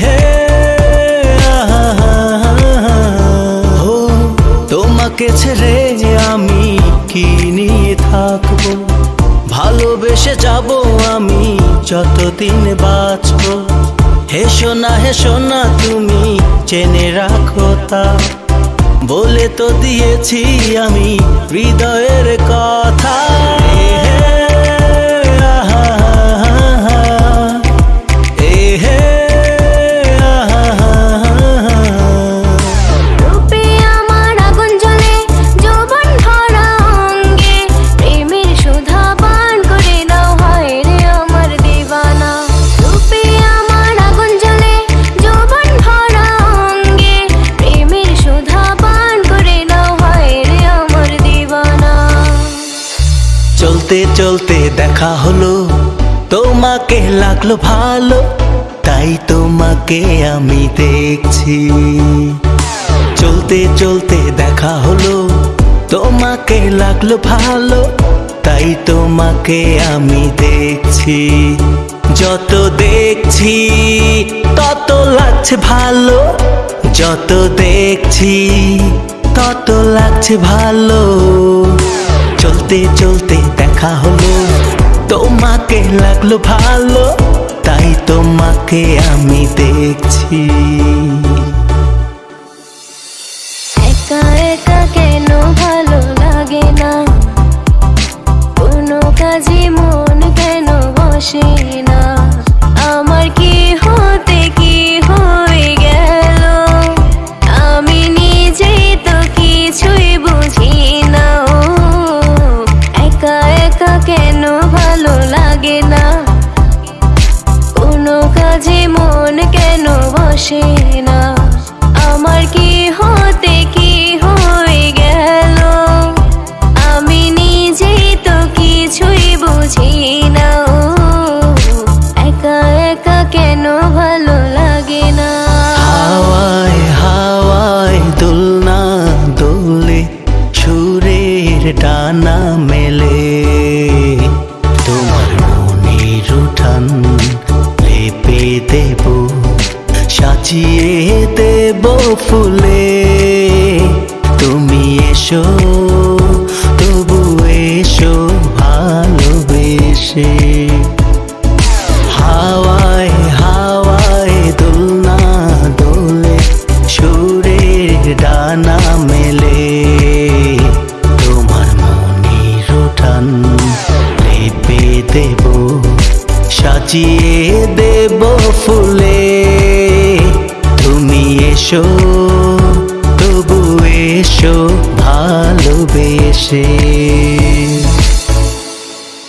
হে তোমাকে ছেড়ে আমি কি নিয়ে থাকব? ভালোবেসে যাব আমি যতদিন বাঁচব। হেসো না হেসো না, তুমি চেনে রাখো তা। বলে তো দিয়েছি আমি হৃদয় চলতে চলতে দেখা হলো। তোমাকে লাগল ভালো, তাই তোমাকে আমি দেখছি। চলতে চলতে দেখা হলো, তোমাকে লাগল ভালো, তাই তোমাকে আমি দেখছি। যত দেখছি, তত লাগছে ভালো। যত দেখছি, তত লাগছে ভালো। চলতে চলতে দেখা হলো। তোমাকে লাগল ভালো তাই তোমাকে আমি দেখছি। বসে না। আমার কি হতে কি হয়ে গেল? আমি নিজেই তো কিছুই বুঝি না। একা একা কেন ভালো লাগে না? হাওয়ায় হাওয়ায় দোলনা দোলে সুরের ডানা মেলে এসো, তবু এসো ভালোবেসে। হাওয়ায় হাওয়ায় দোলনা দোলে, সুরের ডানা মেলে। তোমার মনির উঠান লেপে দেব, সাজিয়ে দেব ফুলে। তুমি এসো। एसो भालोबेसे